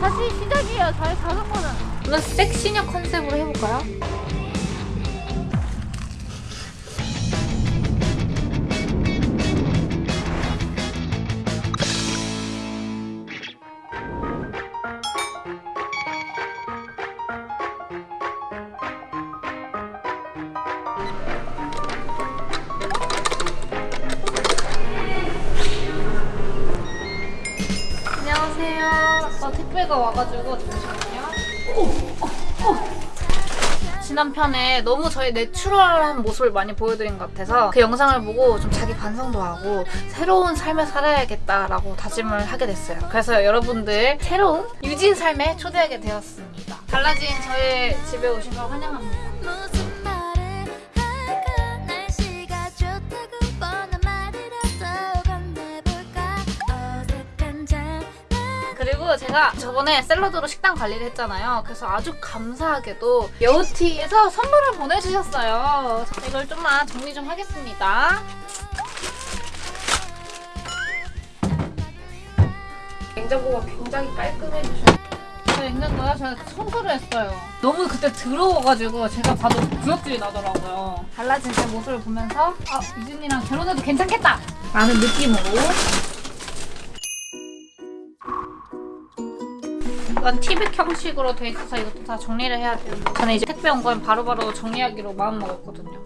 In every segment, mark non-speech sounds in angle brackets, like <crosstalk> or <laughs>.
다시 시작이에요. 저희 자전거는. 오늘 섹시녀 컨셉으로 해볼까요? 어, 택배가 와가지고 잠시만요. 지난 편에 너무 저희 내추럴한 모습을 많이 보여드린 것 같아서 그 영상을 보고 좀 자기 반성도 하고 새로운 삶을 살아야겠다라고 다짐을 하게 됐어요. 그래서 여러분들 새로운 유진 삶에 초대하게 되었습니다. 달라진 저의 집에 오신 걸 환영합니다. 그리고 제가 저번에 샐러드로 식단 관리를 했잖아요. 그래서 아주 감사하게도 여우티에서 선물을 보내주셨어요. 자, 이걸 좀만 정리 좀 하겠습니다. 냉장고가 굉장히. 저 냉장고요? 제가 청소를 했어요. 너무 그때 더러워가지고 제가 봐도 구역질이 나더라고요. 달라진 제 모습을 보면서 아, 유진이랑 결혼해도 괜찮겠다! 라는 느낌으로 이건 티백 형식으로 돼 있어서 이것도 다 정리를 해야 돼요. 저는 이제 택배 온건 바로바로 정리하기로 마음먹었거든요.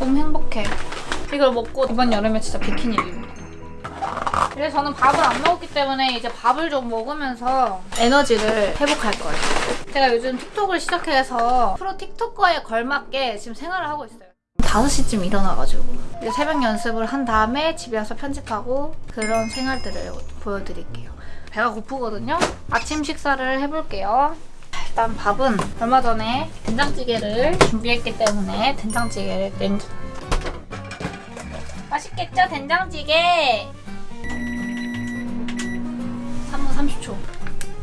너무 행복해. 이걸 먹고 이번 여름에 진짜 비키니 입입니다. 그래서 저는 밥을 안 먹었기 때문에 이제 밥을 좀 먹으면서 에너지를 회복할 거예요. 제가 요즘 틱톡을 시작해서 프로 틱톡커에 걸맞게 지금 생활을 하고 있어요. 5시쯤 일어나가지고 새벽 연습을 한 다음에 집에 와서 편집하고 그런 생활들을 보여드릴게요. 배가 고프거든요. 아침 식사를 해볼게요. 일단 밥은 얼마 전에 된장찌개를 준비했기 때문에 된장찌개를 냉 맛있겠죠? 된장찌개! 3분 30초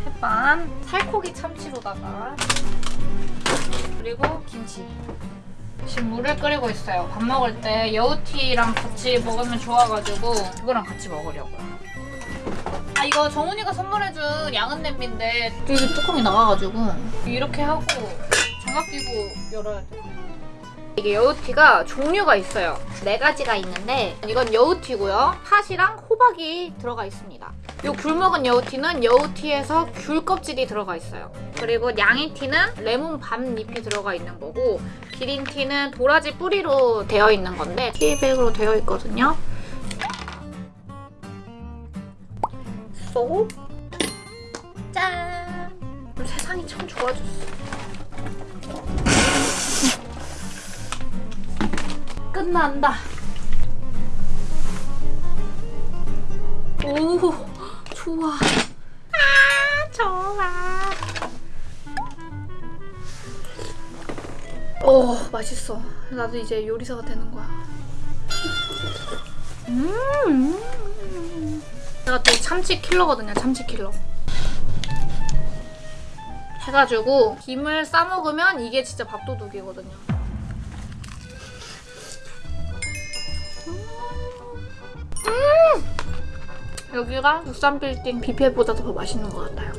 햇반 살코기 참치로다가 그리고 김치 지금 물을 끓이고 있어요. 밥 먹을 때 여우티랑 같이 먹으면 좋아가지고 그거랑 같이 먹으려고요. 아 이거 정훈이가 선물해준 양은 냄비인데 여기 뚜껑이 나가가지고 이렇게 하고 장갑 끼고 열어야 돼. 이게 여우티가 종류가 있어요. 네 가지가 있는데 이건 여우티고요. 팥이랑 호박이 들어가 있습니다. 이 귤먹은 여우티는 여우티에서 귤 껍질이 들어가 있어요. 그리고 양이티는 레몬 밤 잎이 들어가 있는 거고 기린티는 도라지 뿌리로 되어 있는 건데 티백으로 되어 있거든요. 쏙 짠! 세상이 참 좋아졌어. 끝난다. 좋아. 아, 좋아. 오, 맛있어. 나도 이제 요리사가 되는 거야. 음. 제가 또 참치 킬러거든요, 참치 킬러. 해가지고 김을 싸 먹으면 이게 진짜 밥도둑이거든요. 음! 여기가 국산 빌딩 뷔페보다 더 맛있는 것 같아요.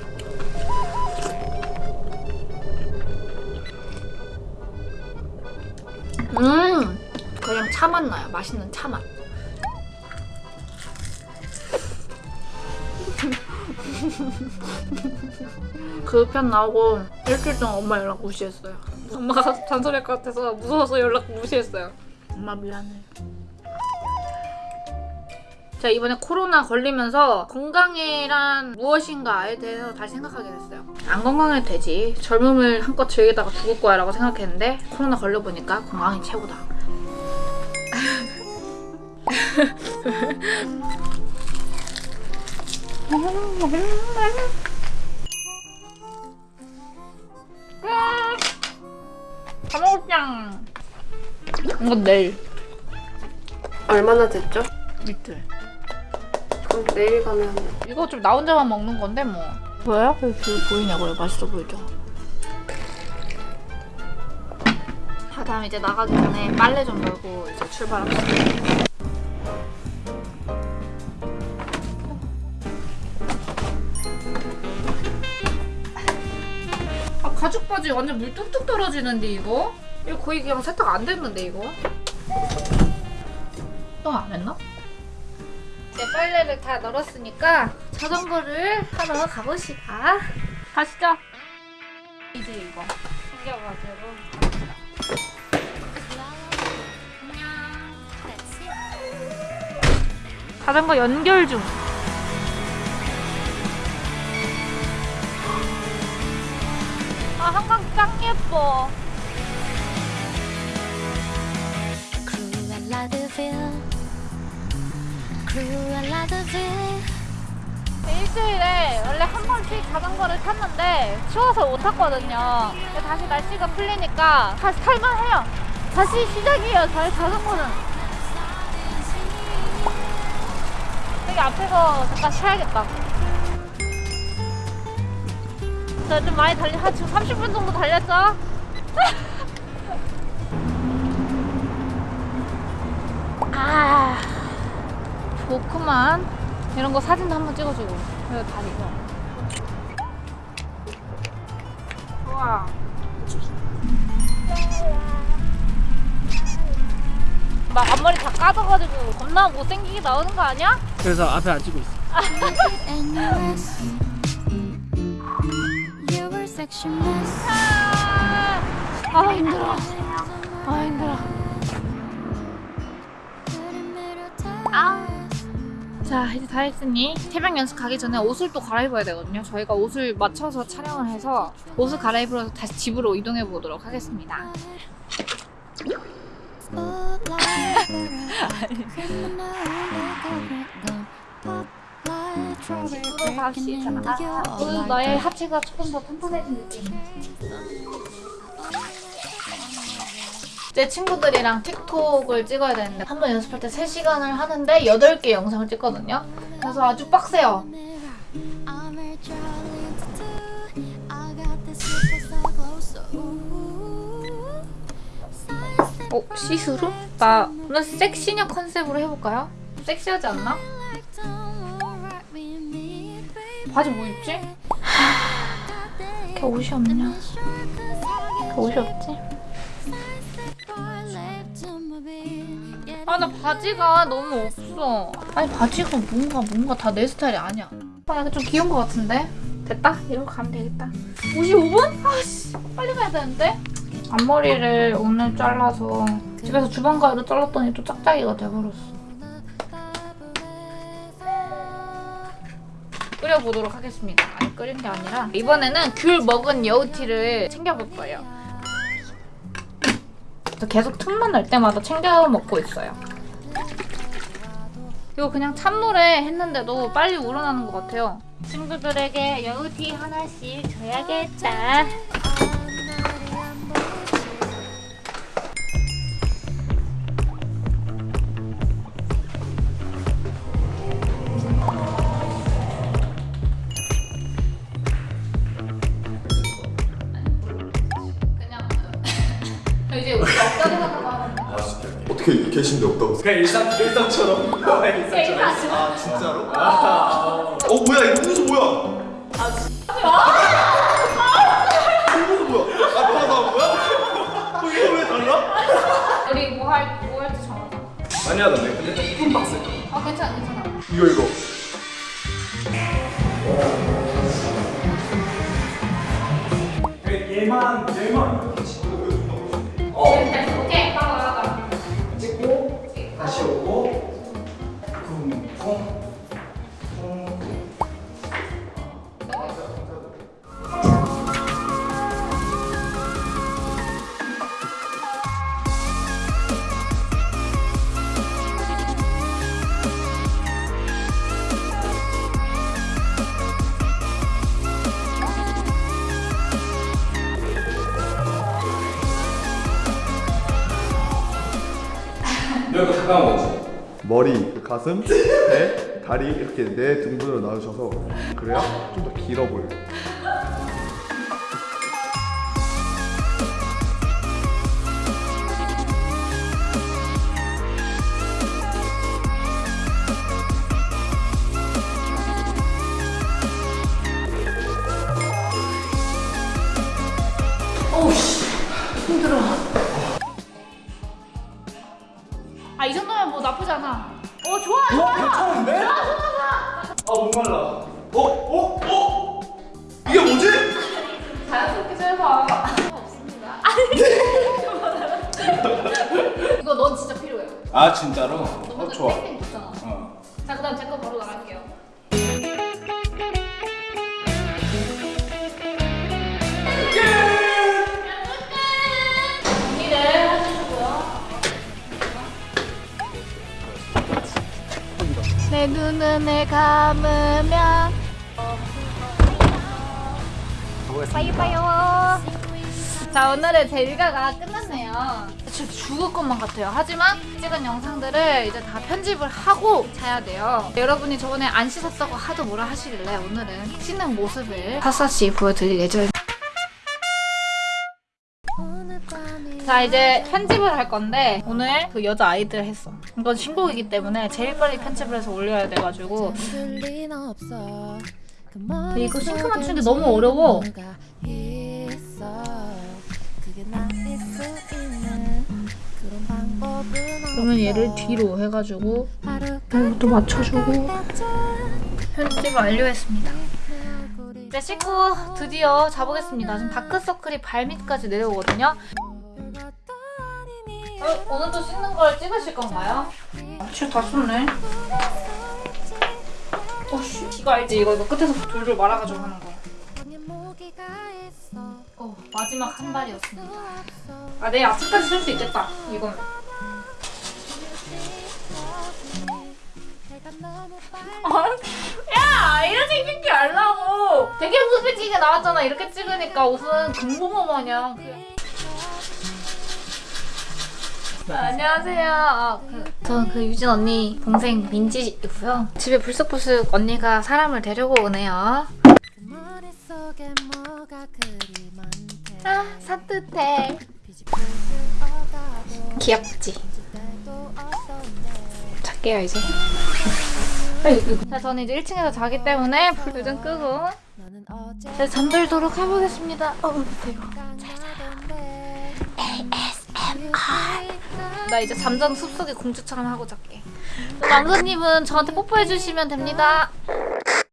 음! 그냥 차맛 나요. 맛있는 차맛. <laughs> 그 편 나오고 일주일 동안 엄마 연락 무시했어요. 엄마가 잔소리할 것 같아서 무서워서 연락 무시했어요. 엄마 미안해. 제가 이번에 코로나 걸리면서 건강이란 무엇인가에 대해서 다시 생각하게 됐어요. 안 건강해도 되지. 젊음을 한껏 즐기다가 죽을 거야 라고 생각했는데 코로나 걸려보니까 건강이 최고다. 밥먹장 이건 내일 얼마나 됐죠? 이틀 내일 가면 이거 좀 나 혼자만 먹는 건데 뭐 보여요? 여기 보이냐고요 맛있어 보이죠? 자 다음 이제 나가기 전에 빨래 좀 널고 이제 출발합시다 아 가죽 바지 완전 물 뚝뚝 떨어지는데 이거? 이거 거의 그냥 세탁 안 됐는데 이거? 또안 했나? 이제 빨래를 다 널었으니까 자전거를 하러 가보시다. 가시죠. 이제 이거 챙겨가지고. 자전거 연결 중. 아 한강 짱 예뻐. 일주일에 원래 한 번씩 자전거를 탔는데 추워서 못 탔거든요. 근데 다시 날씨가 풀리니까 다시 탈만해요. 다시 시작이에요. 저희 자전거는. 여기 앞에서 잠깐 쉬어야겠다. 저 좀 많이 달리, 한 지금 30분 정도 달렸죠? <laughs> 아, 좋구만. 이런 거 사진도 한번 찍어주고. 그래, 다리가. 우와. 막 앞머리 다 까져가지고 겁나 못생기게 나오는 거 아니야? 그래서 앞에 안 찍고 있어. 아, 아 힘들어. 아 힘들어. 아. 자 이제 다 했으니 태명 연습 가기 전에 옷을 또 갈아입어야 되거든요. 저희가 옷을 맞춰서 촬영을 해서 옷을 갈아입으러 다시 집으로 이동해 보도록 하겠습니다. 아, 오늘 너의 하체가 조금 더 튼튼해진 느낌. 제 친구들이랑 틱톡을 찍어야 되는데 한 번 연습할 때 3시간을 하는데 8개 영상을 찍거든요. 그래서 아주 빡세요. 어? 시스루? 나 오늘 섹시녀 컨셉으로 해볼까요? 좀 섹시하지 않나? 바지 뭐 입지? 걔 옷이 없냐? 걔 옷이 없지? 아 나 바지가 너무 없어. 아니 바지가 뭔가 뭔가 다 내 스타일이 아니야. 아 약간 좀 귀여운 것 같은데? 됐다? 이러고 가면 되겠다. 55분? 아씨. 빨리 가야 되는데? 앞머리를 오늘 잘라서 집에서 주방 가위로 잘랐더니 또 짝짝이가 돼버렸어. 끓여보도록 하겠습니다. 아니 끓인 게 아니라 이번에는 귤 먹은 여우티를 챙겨볼 거예요 계속 틈만 날 때마다 챙겨 먹고 있어요. 이거 그냥 찬물에 했는데도 빨리 우러나는 것 같아요. 친구들에게 여우티 하나씩 줘야겠다. 계신데 없다고 그냥 일상 일상처럼. <laughs> 일상처럼. 아 진짜로? 어 뭐야 이거 무슨 뭐야 아 진짜 뭐야 아 너가 나온 거야? 어, 이거 왜 달라? 우리 뭐할뭐 할지 정하자. 많이 하던데 근데 좀 이쁜 박스 아 괜찮아 괜찮아. 이거 이거 얘만 얘만. 다시 오고 여기 가까운 거지. 머리, 그 가슴, 배, 다리 이렇게 네 등분으로 나누셔서 그래야 좀 더 길어 보여요 아 진짜로? 너 어, 좋아. 어. 자 그다음 제 거 바로 나갈게요. 내 눈을 감으면 빠이 빠요. 자 오늘의 제 일과가 끝났네요. 진짜 죽을 것만 같아요. 하지만 찍은 영상들을 이제 다 편집을 하고 자야 돼요. 여러분이 저번에 안 씻었다고 하도 뭐라 하시길래 오늘은 씻는 모습을 샅샅이 보여드릴 예정입니다. 자 이제 편집을 할 건데 오늘 그 여자 아이들 했어. 이건 신곡이기 때문에 제일 빨리 편집을 해서 올려야 돼가지고 이거 싱크 맞추는 게 너무 어려워. 그러면. 얘를 뒤로 해가지고 이것도 맞춰주고 편집 완료했습니다. 이제 씻고 드디어 자보겠습니다. 지금 다크서클이 발밑까지 내려오거든요. 어, 오늘도 씻는 걸 찍으실 건가요? 칠다 쏟네. 어씨, 이거 알지? 이거 이거 끝에서 돌돌 말아가지고 하는 거. 어, 마지막 한 발이었습니다. 아, 내일 아침까지 쓸 수 있겠다. 이건. 내 야, 이렇게 찍지 말라고. 되게 찍게 나왔잖아. 이렇게 찍으니까 옷은 금붕어 마냥. 그- 아, 안녕하세요. 아, 그, 저는 그 유진 언니 동생 민지이고요. 집에 불쑥불쑥 언니가 사람을 데리고 오네요. 아, 산뜻해. 귀엽지? 잘게요, 이제. 자, 저는 이제 1층에서 자기 때문에 불을 좀 끄고 이제 잠들도록 해보겠습니다. 어. 깡하던데 나 이제 잠자는 숲속의 공주처럼 하고 잘게. 남자님은 저한테 뽀뽀해주시면 됩니다.